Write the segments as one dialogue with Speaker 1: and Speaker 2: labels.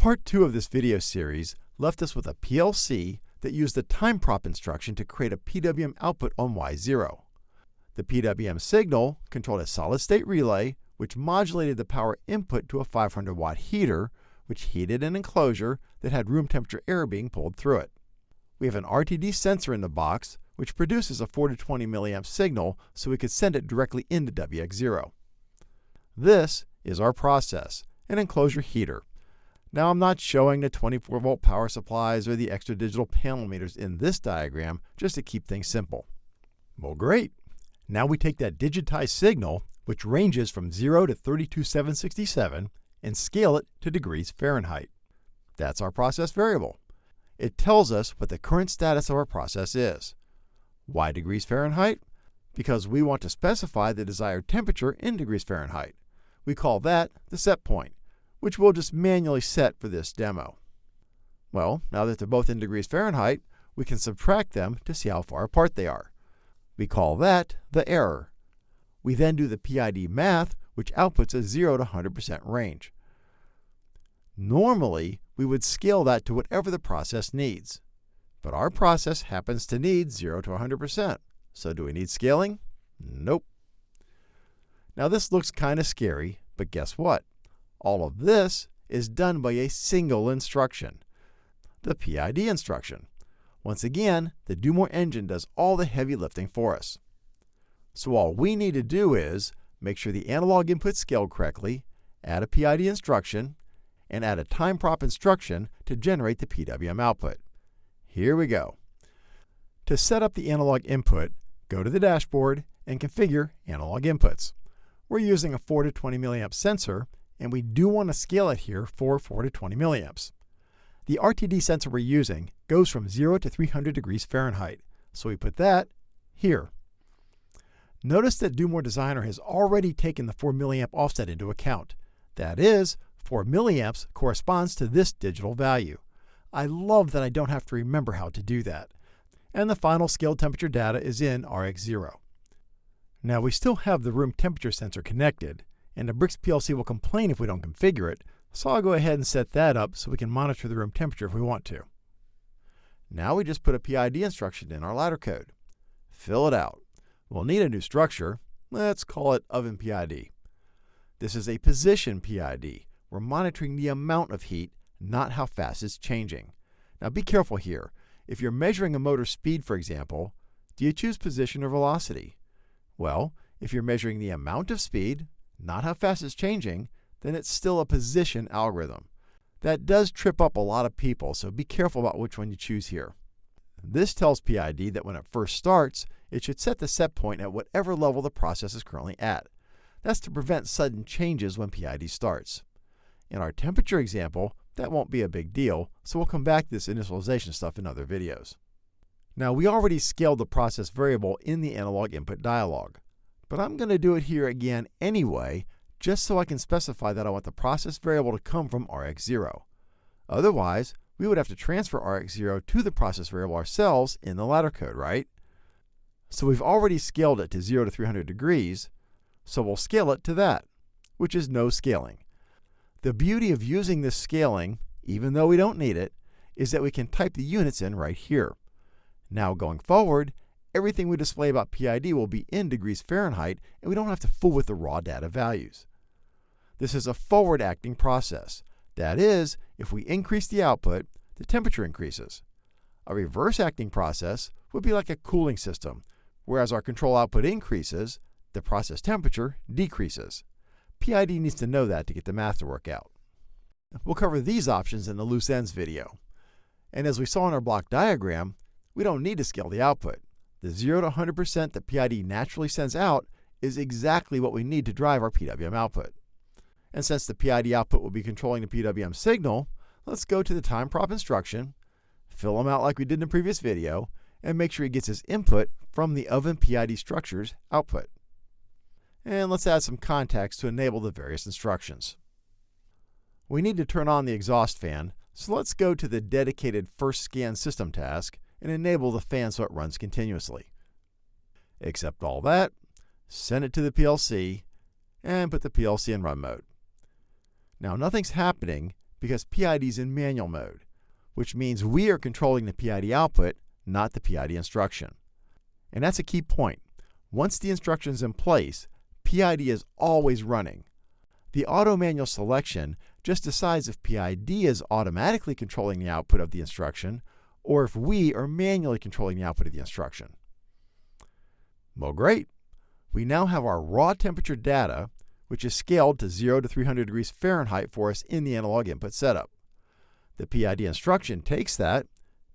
Speaker 1: Part 2 of this video series left us with a PLC that used the time prop instruction to create a PWM output on Y0. The PWM signal controlled a solid-state relay which modulated the power input to a 500 watt heater, which heated an enclosure that had room temperature air being pulled through it. We have an RTD sensor in the box, which produces a 4 to 20 milliamp signal so we could send it directly into WX0. This is our process, an enclosure heater. Now I'm not showing the 24 volt power supplies or the extra digital panel meters in this diagram just to keep things simple. Well great! Now we take that digitized signal which ranges from 0 to 32767, and scale it to degrees Fahrenheit. That's our process variable. It tells us what the current status of our process is. Why degrees Fahrenheit? Because we want to specify the desired temperature in degrees Fahrenheit. We call that the set point, which we'll just manually set for this demo. Well, now that they're both in degrees Fahrenheit, we can subtract them to see how far apart they are. We call that the error. We then do the PID math, which outputs a 0 to 100% range. Normally, we would scale that to whatever the process needs. But our process happens to need 0 to 100%. So do we need scaling? Nope. Now this looks kind of scary, but guess what? All of this is done by a single instruction, the PID instruction. Once again, the Do More engine does all the heavy lifting for us. So all we need to do is make sure the analog input scaled correctly, add a PID instruction, and add a time prop instruction to generate the PWM output. Here we go. To set up the analog input, go to the dashboard and configure analog inputs. We're using a 4 to 20 milliamp sensor, and we do want to scale it here for 4 to 20 milliamps. The RTD sensor we're using goes from 0 to 300 degrees Fahrenheit, so we put that here. Notice that Do Designer has already taken the 4 milliamp offset into account. That is, 4 milliamps corresponds to this digital value. I love that I don't have to remember how to do that. And the final scaled temperature data is in RX0. Now we still have the room temperature sensor connected, and the BRX PLC will complain if we don't configure it, so I'll go ahead and set that up so we can monitor the room temperature if we want to. Now we just put a PID instruction in our ladder code. Fill it out. We'll need a new structure. Let's call it oven PID. This is a position PID. We're monitoring the amount of heat, not how fast it's changing. Now be careful here. If you're measuring a motor speed, for example, do you choose position or velocity? Well, if you're measuring the amount of speed, not how fast it's changing, then it's still a position algorithm. That does trip up a lot of people, so be careful about which one you choose here. This tells PID that when it first starts, it should set the set point at whatever level the process is currently at. That's to prevent sudden changes when PID starts. In our temperature example, that won't be a big deal, so we'll come back to this initialization stuff in other videos. Now we already scaled the process variable in the analog input dialog, but I'm going to do it here again anyway, just so I can specify that I want the process variable to come from RX0. Otherwise, we would have to transfer RX0 to the process variable ourselves in the ladder code, right? So we've already scaled it to 0 to 300 degrees, so we'll scale it to that, which is no scaling. The beauty of using this scaling, even though we don't need it, is that we can type the units in right here. Now going forward, everything we display about PID will be in degrees Fahrenheit, and we don't have to fool with the raw data values. This is a forward-acting process. That is, if we increase the output, the temperature increases. A reverse-acting process would be like a cooling system, Whereas our control output increases, the process temperature decreases. PID needs to know that to get the math to work out. We'll cover these options in the loose ends video. And as we saw in our block diagram, we don't need to scale the output. The 0 to 100% that PID naturally sends out is exactly what we need to drive our PWM output. And since the PID output will be controlling the PWM signal, let's go to the time prop instruction, fill them out like we did in the previous video, and make sure he gets his input from the oven PID structure's output. And let's add some context to enable the various instructions. We need to turn on the exhaust fan, so let's go to the dedicated first scan system task and enable the fan so it runs continuously. Accept all that, send it to the PLC, and put the PLC in run mode. Now nothing's happening because PID is in manual mode, which means we are controlling the PID output, not the PID instruction. And that's a key point. Once the instruction is in place, PID is always running. The auto manual selection just decides if PID is automatically controlling the output of the instruction or if we are manually controlling the output of the instruction. Well, great. We now have our raw temperature data, which is scaled to 0 to 300 degrees Fahrenheit for us in the analog input setup. The PID instruction takes that,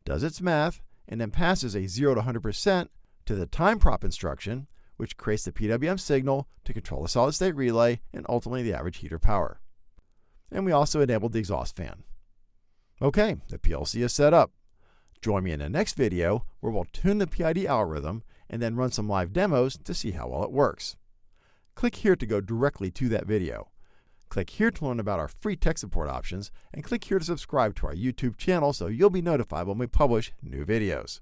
Speaker 1: does its math, and then passes a 0 to 100% to the time prop instruction, which creates the PWM signal to control the solid state relay and ultimately the average heater power. And we also enabled the exhaust fan. Okay, the PLC is set up. Join me in the next video where we'll tune the PID algorithm and then run some live demos to see how well it works. Click here to go directly to that video. Click here to learn about our free tech support options, and click here to subscribe to our YouTube channel so you'll be notified when we publish new videos.